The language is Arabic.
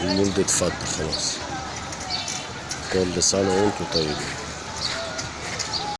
المولد اتفضل خلاص. كل سنة وأنتم طيبين